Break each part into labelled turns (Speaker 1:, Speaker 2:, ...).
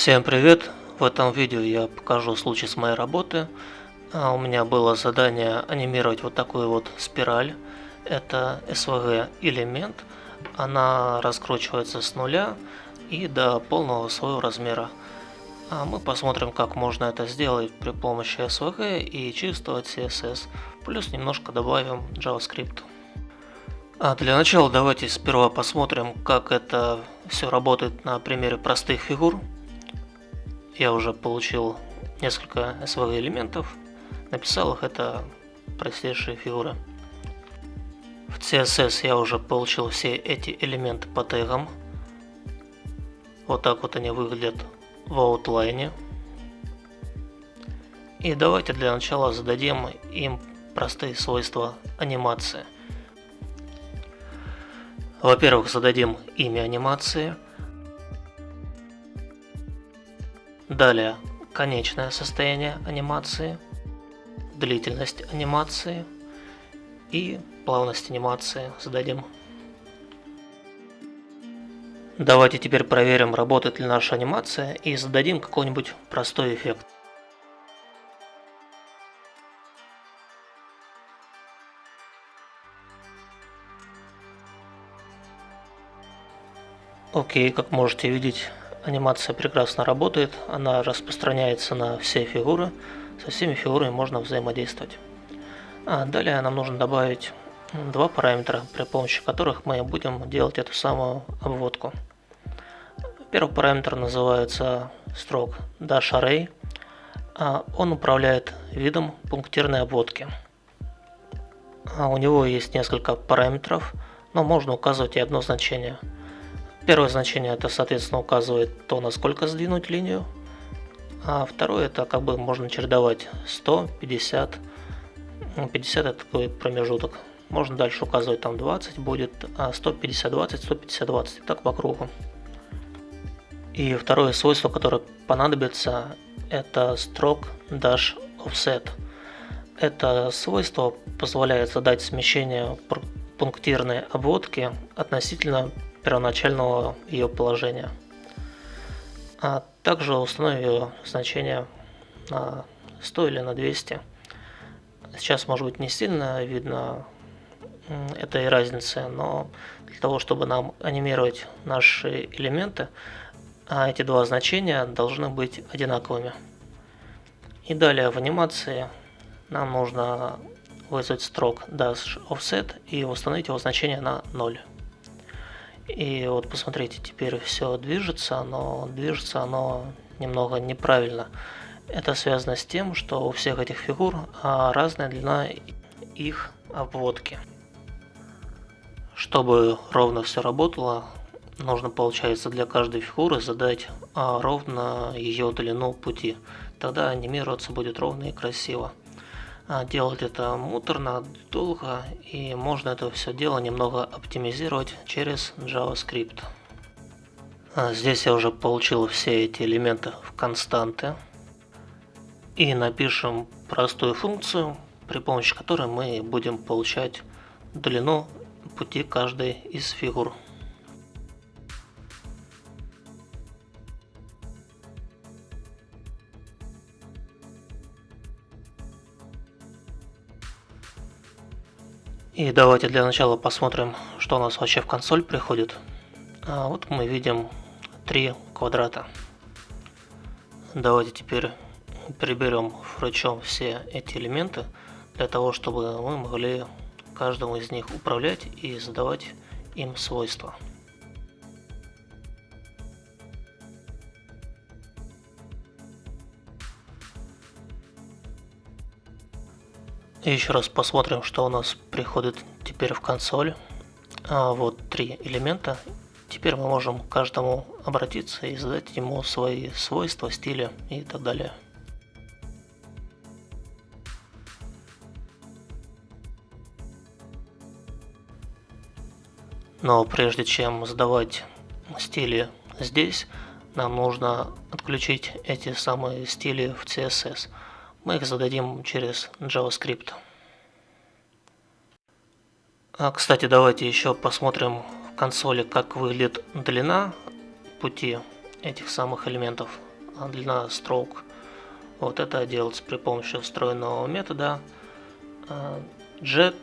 Speaker 1: Всем привет! В этом видео я покажу случай с моей работы. А, у меня было задание анимировать вот такую вот спираль. Это SVG элемент. Она раскручивается с нуля и до полного своего размера. А мы посмотрим, как можно это сделать при помощи SVG и чистого CSS. Плюс немножко добавим JavaScript. А для начала давайте сперва посмотрим, как это все работает на примере простых фигур. Я уже получил несколько SVG элементов, написал их, это простейшие фигуры. В CSS я уже получил все эти элементы по тегам. Вот так вот они выглядят в аутлайне. И давайте для начала зададим им простые свойства анимации. Во-первых, зададим имя анимации – Далее конечное состояние анимации, длительность анимации и плавность анимации зададим. Давайте теперь проверим, работает ли наша анимация и зададим какой-нибудь простой эффект. Окей, как можете видеть, Анимация прекрасно работает, она распространяется на все фигуры, со всеми фигурами можно взаимодействовать. А далее нам нужно добавить два параметра, при помощи которых мы будем делать эту самую обводку. Первый параметр называется stroke dash array. А он управляет видом пунктирной обводки. А у него есть несколько параметров, но можно указывать и одно значение – Первое значение это, соответственно, указывает то, насколько сдвинуть линию. А второе это как бы можно чередовать 100, 50. 50 это такой промежуток. Можно дальше указывать там 20 будет, а 150, 20, 150, 20. И так по кругу. И второе свойство, которое понадобится, это stroke dash offset. Это свойство позволяет задать смещение пунктирной обводки относительно первоначального ее положения. А также установим ее значение на 100 или на 200. Сейчас может быть не сильно видно этой разницы, но для того, чтобы нам анимировать наши элементы, а эти два значения должны быть одинаковыми. И далее в анимации нам нужно вызвать строк dash offset и установить его значение на 0. И вот посмотрите, теперь все движется, но движется оно немного неправильно. Это связано с тем, что у всех этих фигур а, разная длина их обводки. Чтобы ровно все работало, нужно, получается, для каждой фигуры задать а, ровно ее длину пути. Тогда анимироваться будет ровно и красиво. А делать это муторно, долго, и можно это все дело немного оптимизировать через JavaScript. А здесь я уже получил все эти элементы в константы. И напишем простую функцию, при помощи которой мы будем получать длину пути каждой из фигур. И давайте для начала посмотрим, что у нас вообще в консоль приходит. А вот мы видим три квадрата. Давайте теперь приберем фрачом все эти элементы, для того, чтобы мы могли каждому из них управлять и задавать им свойства. Еще раз посмотрим, что у нас приходит теперь в консоль. А, вот три элемента. Теперь мы можем к каждому обратиться и задать ему свои свойства, стили и так далее. Но прежде чем задавать стили здесь, нам нужно отключить эти самые стили в CSS. Мы их зададим через JavaScript. А, кстати, давайте еще посмотрим в консоли, как выглядит длина пути этих самых элементов. длина stroke. Вот это делается при помощи встроенного метода jet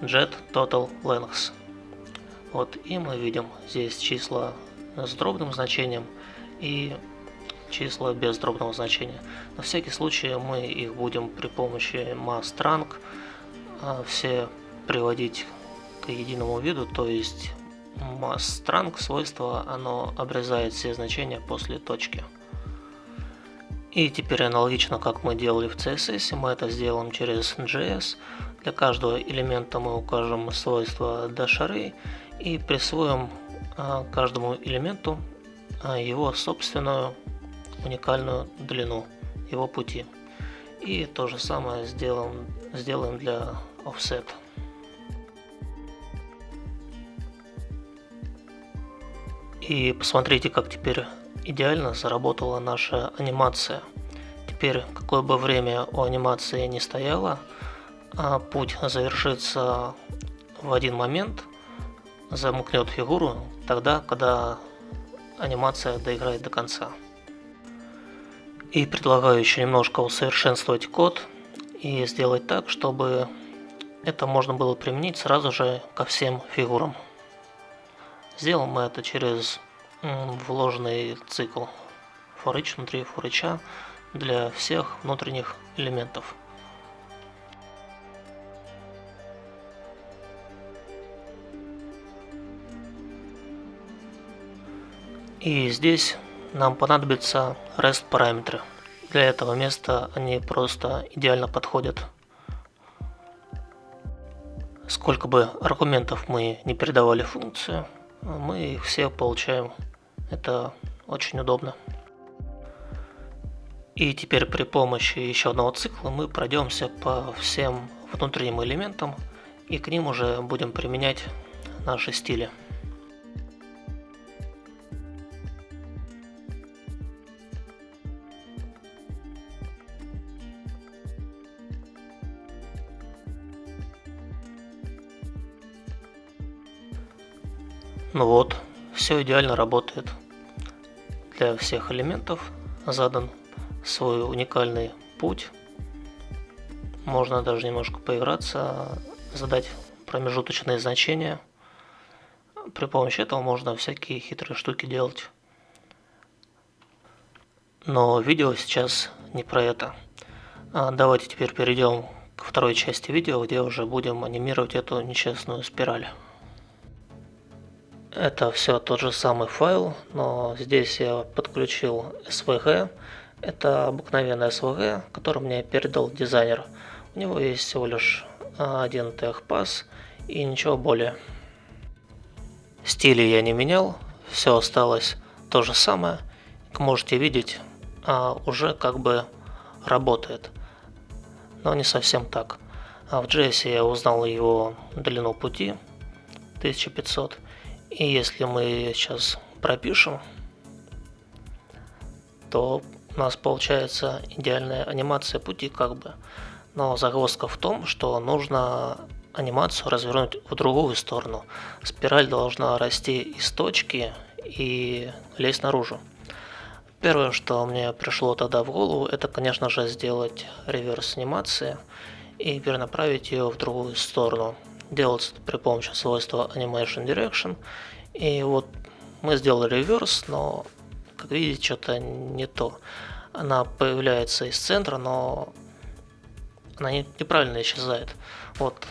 Speaker 1: jet total length. Вот, и мы видим здесь числа с дробным значением и числа без дробного значения. На всякий случай мы их будем при помощи mastrang а, все приводить к единому виду, то есть mastrang свойство, оно обрезает все значения после точки. И теперь аналогично, как мы делали в CSS, мы это сделаем через JS. Для каждого элемента мы укажем свойство dash и присвоим а, каждому элементу а, его собственную уникальную длину его пути. И то же самое сделаем, сделаем для offset. И посмотрите, как теперь идеально заработала наша анимация. Теперь, какое бы время у анимации не стояло, а путь завершится в один момент, замкнет фигуру тогда, когда анимация доиграет до конца. И предлагаю еще немножко усовершенствовать код и сделать так, чтобы это можно было применить сразу же ко всем фигурам. Сделаем мы это через вложенный цикл for each внутри for each для всех внутренних элементов. И здесь нам понадобятся REST параметры. Для этого места они просто идеально подходят. Сколько бы аргументов мы не передавали функцию, мы их все получаем. Это очень удобно. И теперь при помощи еще одного цикла мы пройдемся по всем внутренним элементам и к ним уже будем применять наши стили. Ну вот, все идеально работает. Для всех элементов задан свой уникальный путь. Можно даже немножко поиграться, задать промежуточные значения. При помощи этого можно всякие хитрые штуки делать. Но видео сейчас не про это. А давайте теперь перейдем к второй части видео, где уже будем анимировать эту нечестную спираль. Это все тот же самый файл, но здесь я подключил SVG. Это обыкновенный SVG, который мне передал дизайнер. У него есть всего лишь один TechPass и ничего более. Стили я не менял, все осталось то же самое. Как можете видеть, а, уже как бы работает, но не совсем так. А в JS я узнал его длину пути 1500 и если мы сейчас пропишем, то у нас получается идеальная анимация пути как бы. Но загвоздка в том, что нужно анимацию развернуть в другую сторону. Спираль должна расти из точки и лезть наружу. Первое, что мне пришло тогда в голову, это, конечно же, сделать реверс анимации и перенаправить ее в другую сторону делается при помощи свойства Animation Direction. И вот мы сделали реверс, но, как видите, что-то не то. Она появляется из центра, но она не, неправильно исчезает. Вот.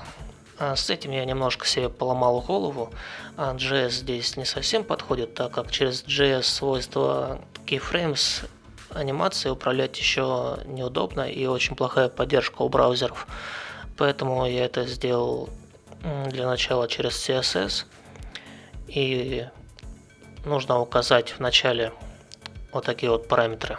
Speaker 1: А с этим я немножко себе поломал голову. А JS здесь не совсем подходит, так как через JS свойства keyframes анимации управлять еще неудобно и очень плохая поддержка у браузеров. Поэтому я это сделал для начала через CSS. И нужно указать в начале вот такие вот параметры.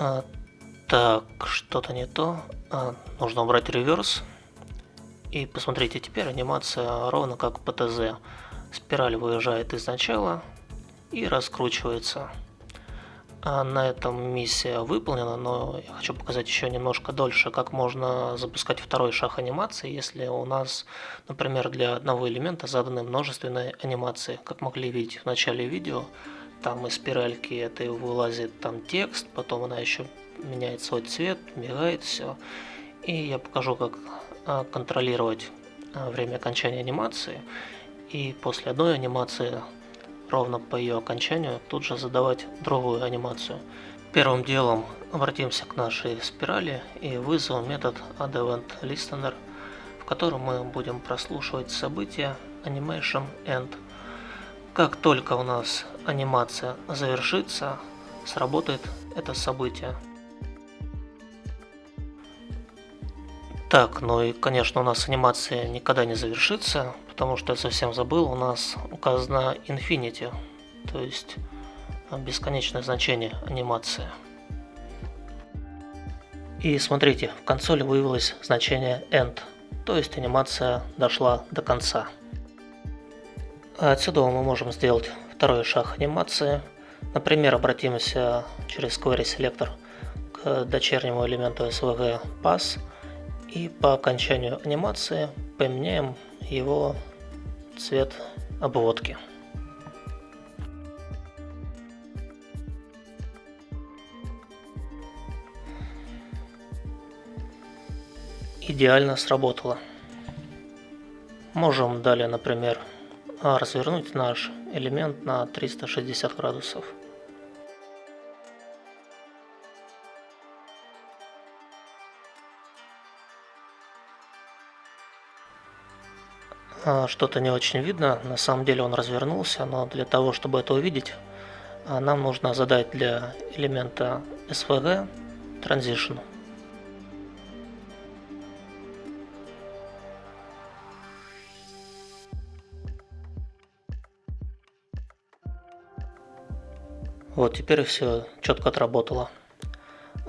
Speaker 1: А, так, что-то не то. А, нужно убрать реверс. И посмотрите, теперь анимация ровно как по ТЗ. Спираль выезжает из начала и раскручивается. А на этом миссия выполнена, но я хочу показать еще немножко дольше, как можно запускать второй шаг анимации, если у нас, например, для одного элемента заданы множественные анимации. Как могли видеть в начале видео, там из спиральки этой вылазит там текст, потом она еще меняет свой цвет, мигает все. И я покажу, как контролировать а, время окончания анимации. И после одной анимации ровно по ее окончанию тут же задавать другую анимацию. Первым делом обратимся к нашей спирали и вызовем метод addEventListener, в котором мы будем прослушивать события animation end. Как только у нас анимация завершится, сработает это событие. Так, ну и конечно у нас анимация никогда не завершится, потому что я совсем забыл, у нас указано Infinity, то есть бесконечное значение анимации. И смотрите, в консоли вывелось значение End, то есть анимация дошла до конца. Отсюда мы можем сделать второй шаг анимации. Например, обратимся через Query Selector к дочернему элементу SVG Pass и по окончанию анимации поменяем его цвет обводки. Идеально сработало. Можем далее, например, развернуть наш элемент на 360 градусов. Что-то не очень видно. На самом деле он развернулся, но для того, чтобы это увидеть, а, нам нужно задать для элемента SVG Transition. Вот теперь все четко отработало.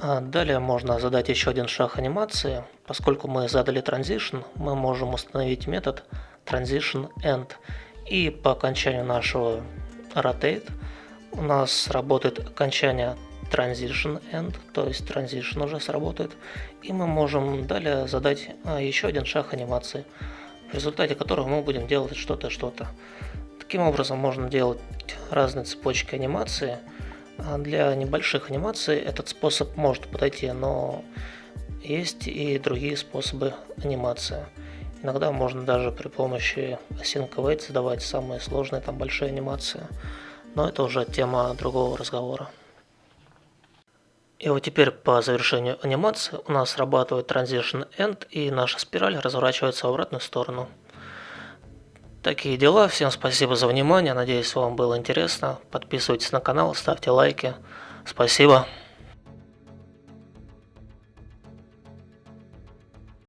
Speaker 1: А, далее можно задать еще один шаг анимации. Поскольку мы задали Transition, мы можем установить метод transition end. И по окончанию нашего rotate у нас работает окончание transition end, то есть transition уже сработает. И мы можем далее задать а, еще один шаг анимации, в результате которого мы будем делать что-то, что-то. Таким образом можно делать разные цепочки анимации. А для небольших анимаций этот способ может подойти, но есть и другие способы анимации. Иногда можно даже при помощи Async Await создавать самые сложные там большие анимации. Но это уже тема другого разговора. И вот теперь по завершению анимации у нас срабатывает Transition End и наша спираль разворачивается в обратную сторону. Такие дела. Всем спасибо за внимание. Надеюсь, вам было интересно. Подписывайтесь на канал, ставьте лайки. Спасибо.